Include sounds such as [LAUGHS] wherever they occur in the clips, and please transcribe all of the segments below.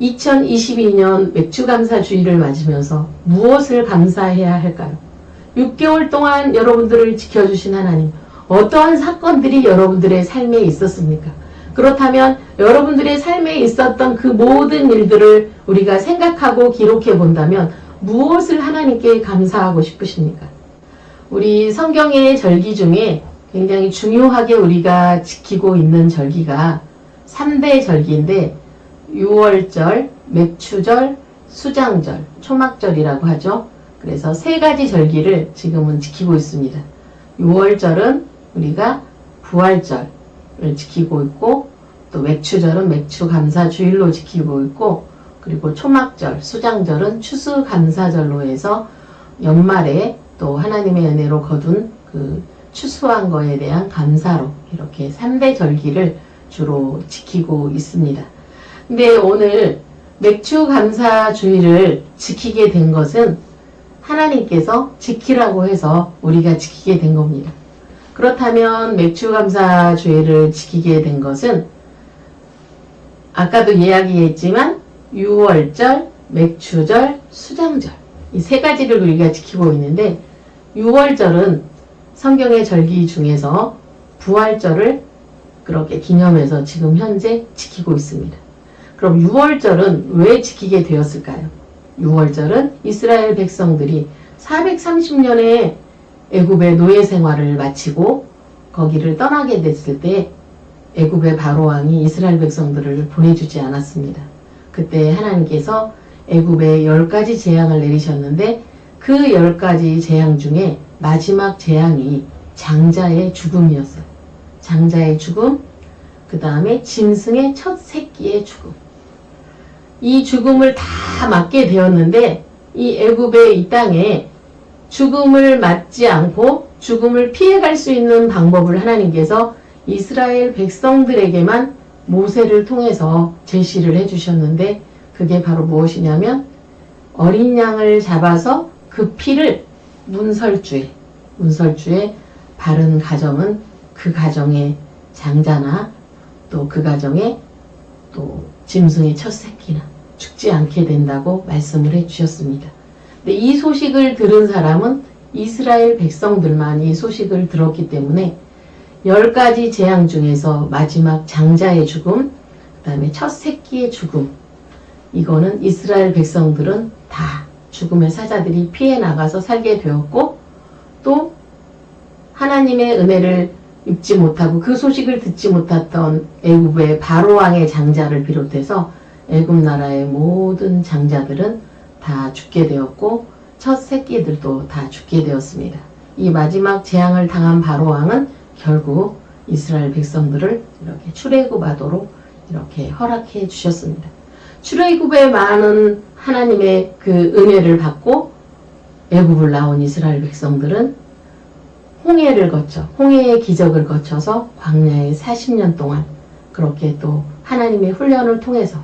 2022년 맥주 감사 주의를 맞으면서 무엇을 감사해야 할까요? 6개월 동안 여러분들을 지켜주신 하나님, 어떠한 사건들이 여러분들의 삶에 있었습니까? 그렇다면 여러분들의 삶에 있었던 그 모든 일들을 우리가 생각하고 기록해 본다면 무엇을 하나님께 감사하고 싶으십니까? 우리 성경의 절기 중에 굉장히 중요하게 우리가 지키고 있는 절기가 3대 절기인데 6월절, 맥추절, 수장절, 초막절이라고 하죠. 그래서 세 가지 절기를 지금은 지키고 있습니다. 6월절은 우리가 부활절을 지키고 있고 또 맥추절은 맥추감사주일로 지키고 있고 그리고 초막절, 수장절은 추수감사절로 해서 연말에 또 하나님의 은혜로 거둔 그 추수한 거에 대한 감사로 이렇게 3대 절기를 주로 지키고 있습니다. 근데 오늘 맥주 감사 주의를 지키게 된 것은 하나님께서 지키라고 해서 우리가 지키게 된 겁니다. 그렇다면 맥주 감사 주의를 지키게 된 것은 아까도 이야기했지만 6월절, 맥주절, 수장절 이 세 가지를 우리가 지키고 있는데 6월절은 성경의 절기 중에서 부활절을 그렇게 기념해서 지금 현재 지키고 있습니다. 그럼 6월절은 왜 지키게 되었을까요? 6월절은 이스라엘 백성들이 430년의 애굽의 노예 생활을 마치고 거기를 떠나게 됐을 때 애굽의 바로왕이 이스라엘 백성들을 보내주지 않았습니다. 그때 하나님께서 애굽에 열 가지 재앙을 내리셨는데 그열 가지 재앙 중에 마지막 재앙이 장자의 죽음이었어요. 장자의 죽음, 그 다음에 짐승의 첫 새끼의 죽음. 이 죽음을 다 맞게 되었는데 이 애굽의 이 땅에 죽음을 맞지 않고 죽음을 피해갈 수 있는 방법을 하나님께서 이스라엘 백성들에게만 모세를 통해서 제시를 해주셨는데 그게 바로 무엇이냐면 어린 양을 잡아서 그 피를 문설주에 문설주에 바른 가정은 그 가정의 장자나 또 그 가정의 또 짐승의 첫 새끼나 죽지 않게 된다고 말씀을 해주셨습니다. 근데 이 소식을 들은 사람은 이스라엘 백성들만 이 소식을 들었기 때문에 열 가지 재앙 중에서 마지막 장자의 죽음, 그 다음에 첫 새끼의 죽음, 이거는 이스라엘 백성들은 다 죽음의 사자들이 피해 나가서 살게 되었고 또 하나님의 은혜를 입지 못하고 그 소식을 듣지 못했던 애굽의 바로왕의 장자를 비롯해서 애굽 나라의 모든 장자들은 다 죽게 되었고 첫 새끼들도 다 죽게 되었습니다. 이 마지막 재앙을 당한 바로왕은 결국 이스라엘 백성들을 이렇게 출애굽하도록 이렇게 허락해 주셨습니다. 출애굽에 많은 하나님의 그 은혜를 받고 애굽을 나온 이스라엘 백성들은 홍해를 거쳐 홍해의 기적을 거쳐서 광야에 40년 동안 그렇게 또 하나님의 훈련을 통해서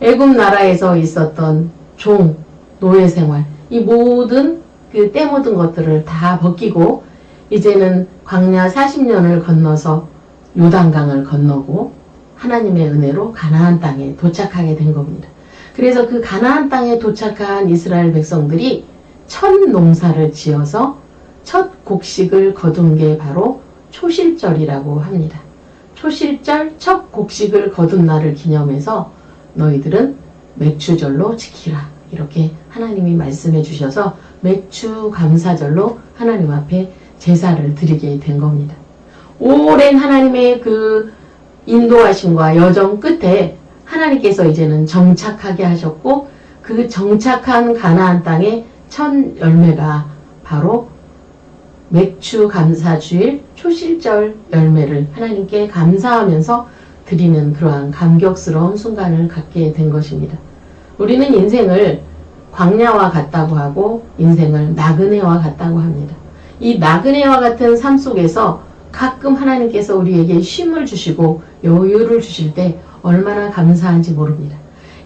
애굽 나라에서 있었던 종, 노예 생활 이 모든 그 때 묻은 것들을 다 벗기고 이제는 광야 40년을 건너서 요단강을 건너고 하나님의 은혜로 가나안 땅에 도착하게 된 겁니다. 그래서 그 가나안 땅에 도착한 이스라엘 백성들이 첫 농사를 지어서 첫 곡식을 거둔 게 바로 초실절이라고 합니다. 초실절 첫 곡식을 거둔 날을 기념해서 너희들은 맥추절로 지키라. 이렇게 하나님이 말씀해 주셔서 맥추 감사절로 하나님 앞에 제사를 드리게 된 겁니다. 오랜 하나님의 그 인도하심과 여정 끝에 하나님께서 이제는 정착하게 하셨고 그 정착한 가나안 땅의 첫 열매가 바로 맥주 감사주일 초실절 열매를 하나님께 감사하면서 드리는 그러한 감격스러운 순간을 갖게 된 것입니다. 우리는 인생을 광야와 같다고 하고 인생을 나그네와 같다고 합니다. 이 나그네와 같은 삶 속에서 가끔 하나님께서 우리에게 쉼을 주시고 여유를 주실 때 얼마나 감사한지 모릅니다.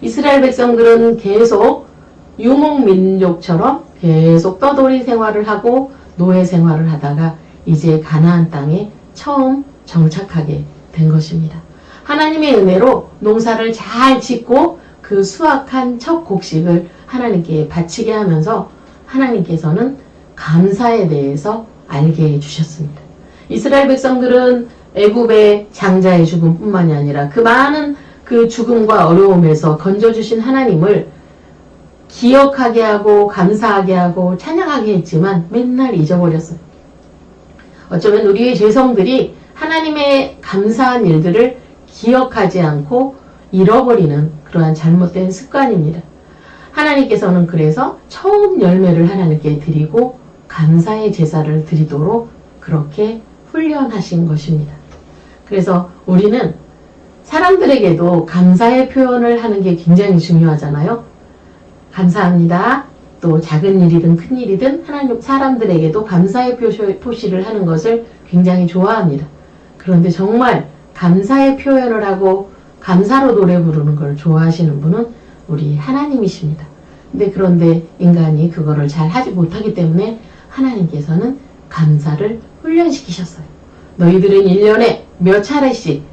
이스라엘 백성들은 계속 유목민족처럼 계속 떠돌이 생활을 하고 노예 생활을 하다가 이제 가나안 땅에 처음 정착하게 된 것입니다. 하나님의 은혜로 농사를 잘 짓고 그 수확한 첫 곡식을 하나님께 바치게 하면서 하나님께서는 감사에 대해서 알게 해주셨습니다. 이스라엘 백성들은 애굽의 장자의 죽음뿐만이 아니라 그 많은 그 죽음과 어려움에서 건져주신 하나님을 기억하게 하고 감사하게 하고 찬양하게 했지만 맨날 잊어버렸어요. 어쩌면 우리의 죄성들이 하나님의 감사한 일들을 기억하지 않고 잃어버리는 그러한 잘못된 습관입니다. 하나님께서는 그래서 처음 열매를 하나님께 드리고 감사의 제사를 드리도록 그렇게 훈련하신 것입니다. 그래서 우리는 사람들에게도 감사의 표현을 하는 게 굉장히 중요하잖아요. 감사합니다. 또 작은 일이든 큰 일이든 하나님 사람들에게도 감사의 표시 를 하는 것을 굉장히 좋아합니다. 그런데 정말 감사의 표현을 하고 감사로 노래 부르는 걸 좋아하시는 분은 우리 하나님이십니다. 근데 그런데 인간이 그거를 잘 하지 못하기 때문에 하나님께서는 감사를 훈련시키셨어요. 너희들은 1년에 몇 차례씩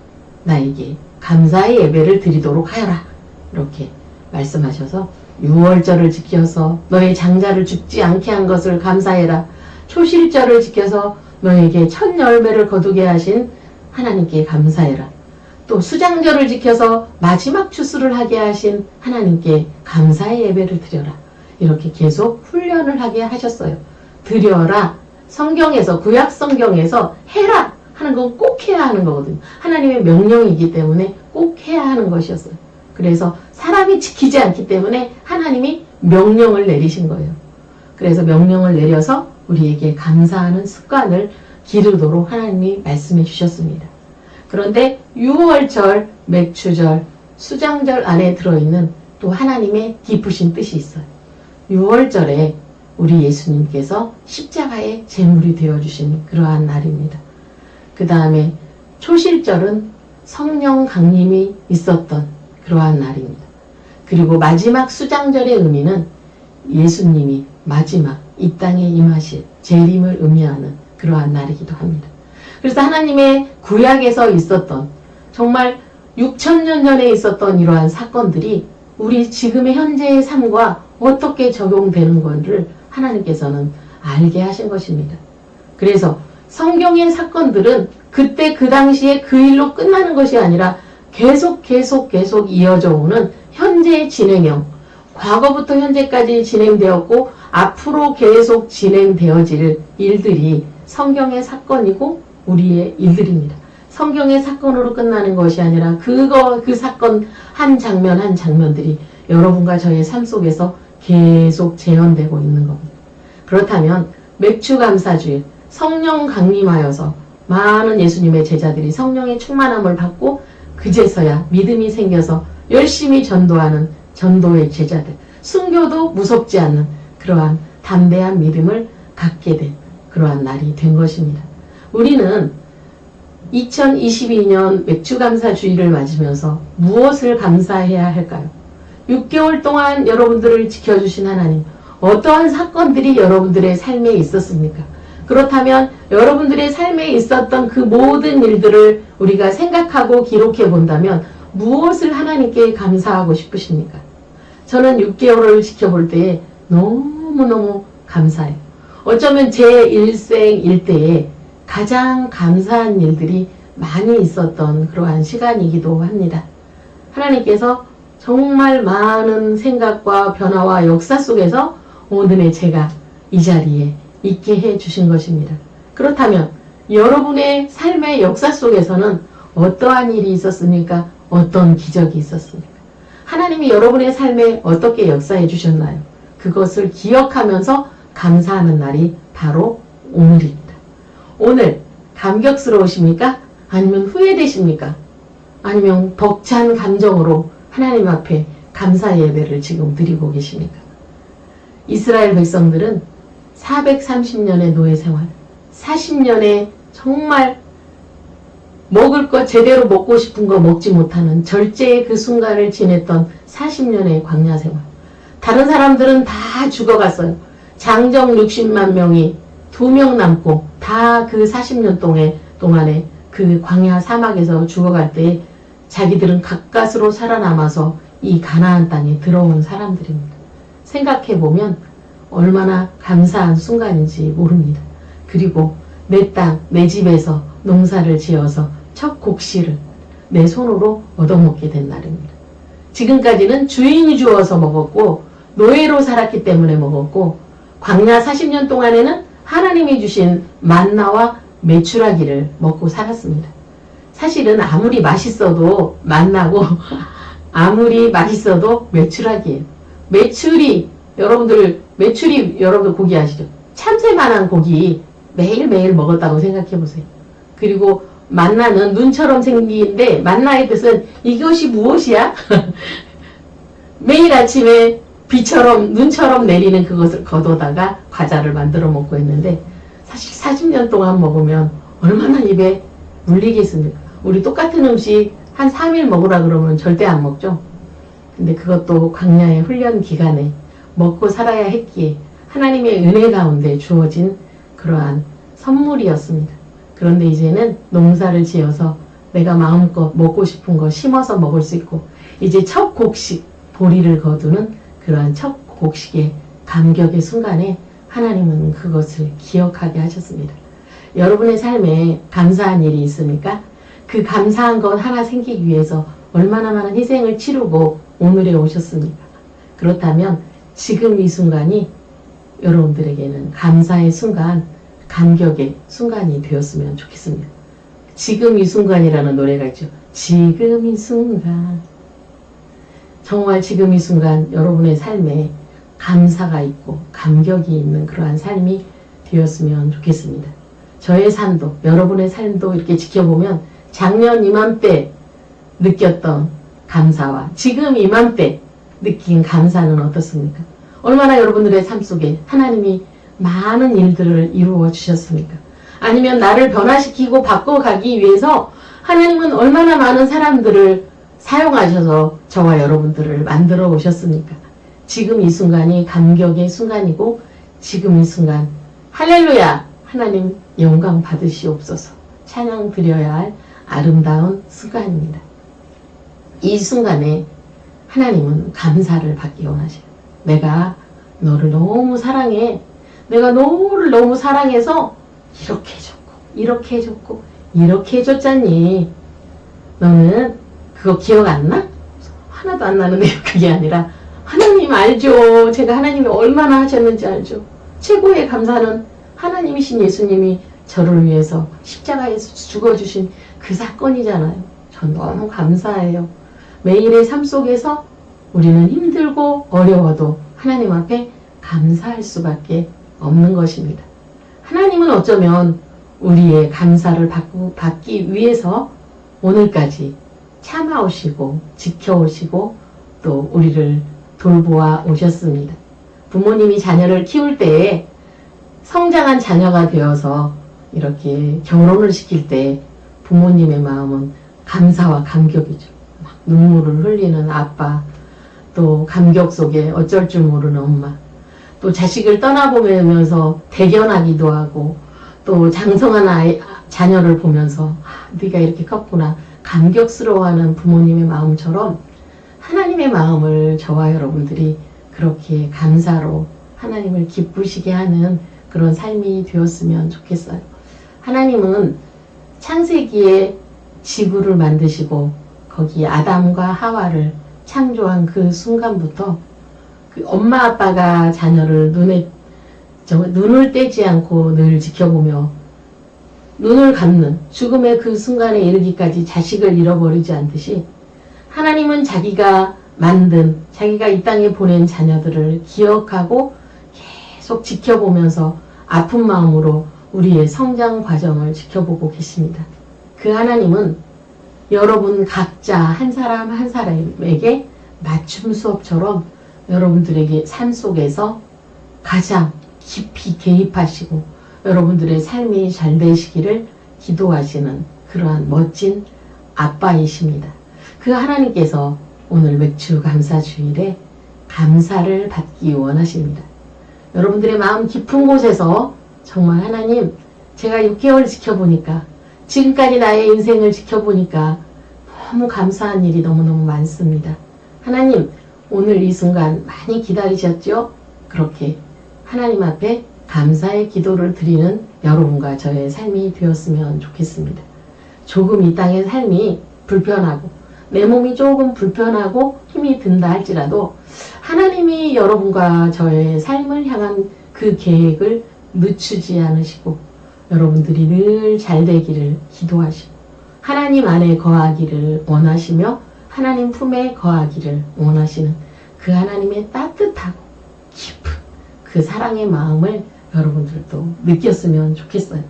나에게 감사의 예배를 드리도록 하여라. 이렇게 말씀하셔서 6월절을 지켜서 너의 장자를 죽지 않게 한 것을 감사해라. 초실절을 지켜서 너에게 첫 열매를 거두게 하신 하나님께 감사해라. 또 수장절을 지켜서 마지막 추수를 하게 하신 하나님께 감사의 예배를 드려라. 이렇게 계속 훈련을 하게 하셨어요. 드려라. 성경에서 구약 성경에서 해라 하는 건 꼭 해야 하는 거거든요. 하나님의 명령이기 때문에 꼭 해야 하는 것이었어요. 그래서 사람이 지키지 않기 때문에 하나님이 명령을 내리신 거예요. 그래서 명령을 내려서 우리에게 감사하는 습관을 기르도록 하나님이 말씀해 주셨습니다. 그런데 6월절, 맥추절, 수장절 안에 들어있는 또 하나님의 깊으신 뜻이 있어요. 6월절에 우리 예수님께서 십자가의 제물이 되어주신 그러한 날입니다. 그 다음에 초실절은 성령 강림이 있었던 그러한 날입니다. 그리고 마지막 수장절의 의미는 예수님이 마지막 이 땅에 임하실 재림을 의미하는 그러한 날이기도 합니다. 그래서 하나님의 구약에서 있었던 정말 6천년 전에 있었던 이러한 사건들이 우리 지금의 현재의 삶과 어떻게 적용되는 건지를 하나님께서는 알게 하신 것입니다. 그래서 성경의 사건들은 그때 그 당시에 그 일로 끝나는 것이 아니라 계속 계속 계속 이어져 오는 현재의 진행형 과거부터 현재까지 진행되었고 앞으로 계속 진행되어질 일들이 성경의 사건이고 우리의 일들입니다. 성경의 사건으로 끝나는 것이 아니라 그거 그 사건 한 장면 한 장면들이 여러분과 저의 삶 속에서 계속 재현되고 있는 겁니다. 그렇다면 맥주 감사주일 성령 강림하여서 많은 예수님의 제자들이 성령의 충만함을 받고 그제서야 믿음이 생겨서 열심히 전도하는 전도의 제자들 순교도 무섭지 않는 그러한 담대한 믿음을 갖게 된 그러한 날이 된 것입니다. 우리는 2022년 맥주감사 주의를 맞으면서 무엇을 감사해야 할까요? 6개월 동안 여러분들을 지켜주신 하나님 어떠한 사건들이 여러분들의 삶에 있었습니까? 그렇다면 여러분들의 삶에 있었던 그 모든 일들을 우리가 생각하고 기록해 본다면 무엇을 하나님께 감사하고 싶으십니까? 저는 6개월을 지켜볼 때에 너무너무 감사해요. 어쩌면 제 일생 일대에 가장 감사한 일들이 많이 있었던 그러한 시간이기도 합니다. 하나님께서 정말 많은 생각과 변화와 역사 속에서 오늘의 제가 이 자리에 있게 해 주신 것입니다. 그렇다면 여러분의 삶의 역사 속에서는 어떠한 일이 있었습니까? 어떤 기적이 있었습니까? 하나님이 여러분의 삶에 어떻게 역사해 주셨나요? 그것을 기억하면서 감사하는 날이 바로 오늘입니다. 오늘 감격스러우십니까? 아니면 후회되십니까? 아니면 벅찬 감정으로 하나님 앞에 감사 예배를 지금 드리고 계십니까? 이스라엘 백성들은 430년의 노예 생활, 40년의 정말 먹을 것 제대로 먹고 싶은 거 먹지 못하는 절제의 그 순간을 지냈던 40년의 광야 생활. 다른 사람들은 다 죽어갔어요. 장정 60만 명이 두명 남고 다 그 40년 동안, 동안에 그 광야 사막에서 죽어갈 때 자기들은 가까스로 살아남아서 이 가나안 땅에 들어온 사람들입니다. 생각해보면 얼마나 감사한 순간인지 모릅니다. 그리고 내 땅, 내 집에서 농사를 지어서 첫 곡식을 내 손으로 얻어먹게 된 날입니다. 지금까지는 주인이 주어서 먹었고 노예로 살았기 때문에 먹었고 광야 40년 동안에는 하나님이 주신 만나와 메추라기를 먹고 살았습니다. 사실은 아무리 맛있어도 만나고 [LAUGHS] 아무리 맛있어도 메추라기예요. 메추리 여러분들 메추리 여러분들 고기 아시죠? 참새만한 고기 매일매일 먹었다고 생각해 보세요. 그리고 만나는 눈처럼 생기는데 만나의 뜻은 이것이 무엇이야? [LAUGHS] 매일 아침에 비처럼 눈처럼 내리는 그것을 걷어다가 과자를 만들어 먹고 있는데 사실 40년 동안 먹으면 얼마나 입에 물리겠습니까? 우리 똑같은 음식 한 3일 먹으라 그러면 절대 안 먹죠. 근데 그것도 광야의 훈련 기간에 먹고 살아야 했기에 하나님의 은혜 가운데 주어진 그러한 선물이었습니다. 그런데 이제는 농사를 지어서 내가 마음껏 먹고 싶은 거 심어서 먹을 수 있고 이제 첫 곡식 보리를 거두는 그러한 첫 곡식의 감격의 순간에 하나님은 그것을 기억하게 하셨습니다. 여러분의 삶에 감사한 일이 있습니까? 그 감사한 것 하나 생기기 위해서 얼마나 많은 희생을 치르고 오늘에 오셨습니까? 그렇다면 지금 이 순간이 여러분들에게는 감사의 순간, 감격의 순간이 되었으면 좋겠습니다. 지금 이 순간이라는 노래가 있죠. 지금 이 순간. 정말 지금 이 순간 여러분의 삶에 감사가 있고 감격이 있는 그러한 삶이 되었으면 좋겠습니다. 저의 삶도 여러분의 삶도 이렇게 지켜보면 작년 이맘때 느꼈던 감사와 지금 이맘때 느낀 감사는 어떻습니까? 얼마나 여러분들의 삶 속에 하나님이 많은 일들을 이루어 주셨습니까? 아니면 나를 변화시키고 바꿔가기 위해서 하나님은 얼마나 많은 사람들을 사용하셔서 저와 여러분들을 만들어 오셨습니까? 지금 이 순간이 감격의 순간이고 지금 이 순간 할렐루야 하나님 영광 받으시옵소서 찬양 드려야 할 아름다운 순간입니다. 이 순간에 하나님은 감사를 받기 원하셔요. 내가 너를 너무 사랑해. 내가 너를 너무 사랑해서 이렇게 해줬고 이렇게 해줬고 이렇게 해줬잖니. 너는 그거 기억 안 나? 하나도 안 나는데 [LAUGHS] 그게 아니라 하나님 알죠. 제가 하나님이 얼마나 하셨는지 알죠. 최고의 감사는 하나님이신 예수님이 저를 위해서 십자가에서 죽어주신 그 사건이잖아요. 전 너무 감사해요. 매일의 삶 속에서 우리는 힘들고 어려워도 하나님 앞에 감사할 수밖에 없는 것입니다. 하나님은 어쩌면 우리의 감사를 받기 위해서 오늘까지 참아오시고 지켜오시고 또 우리를 돌보아 오셨습니다. 부모님이 자녀를 키울 때에 성장한 자녀가 되어서 이렇게 결혼을 시킬 때 부모님의 마음은 감사와 감격이죠. 막 눈물을 흘리는 아빠, 또 감격 속에 어쩔 줄 모르는 엄마, 또 자식을 떠나보면서 대견하기도 하고, 또 장성한 아이, 자녀를 보면서 아, 네가 이렇게 컸구나 감격스러워하는 부모님의 마음처럼 하나님의 마음을 저와 여러분들이 그렇게 감사로 하나님을 기쁘시게 하는 그런 삶이 되었으면 좋겠어요. 하나님은 창세기에 지구를 만드시고 거기 아담과 하와를 창조한 그 순간부터 그 엄마 아빠가 자녀를 눈에 저 눈을 떼지 않고 늘 지켜보며 눈을 감는 죽음의 그 순간에 이르기까지 자식을 잃어버리지 않듯이 하나님은 자기가 만든 자기가 이 땅에 보낸 자녀들을 기억하고 계속 지켜보면서 아픈 마음으로 우리의 성장 과정을 지켜보고 계십니다. 그 하나님은 여러분 각자 한 사람 한 사람에게 맞춤 수업처럼 여러분들에게 삶 속에서 가장 깊이 개입하시고 여러분들의 삶이 잘 되시기를 기도하시는 그러한 멋진 아빠이십니다. 그 하나님께서 오늘 맥주 감사 주일에 감사를 받기 원하십니다. 여러분들의 마음 깊은 곳에서 정말 하나님 제가 6개월 지켜보니까 지금까지 나의 인생을 지켜보니까 너무 감사한 일이 너무너무 많습니다. 하나님, 오늘 이 순간 많이 기다리셨죠? 그렇게 하나님 앞에 감사의 기도를 드리는 여러분과 저의 삶이 되었으면 좋겠습니다. 조금 이 땅의 삶이 불편하고 내 몸이 조금 불편하고 힘이 든다 할지라도 하나님이 여러분과 저의 삶을 향한 그 계획을 늦추지 않으시고 여러분들이 늘 잘 되기를 기도하시고 하나님 안에 거하기를 원하시며 하나님 품에 거하기를 원하시는 그 하나님의 따뜻하고 깊은 그 사랑의 마음을 여러분들도 느꼈으면 좋겠어요.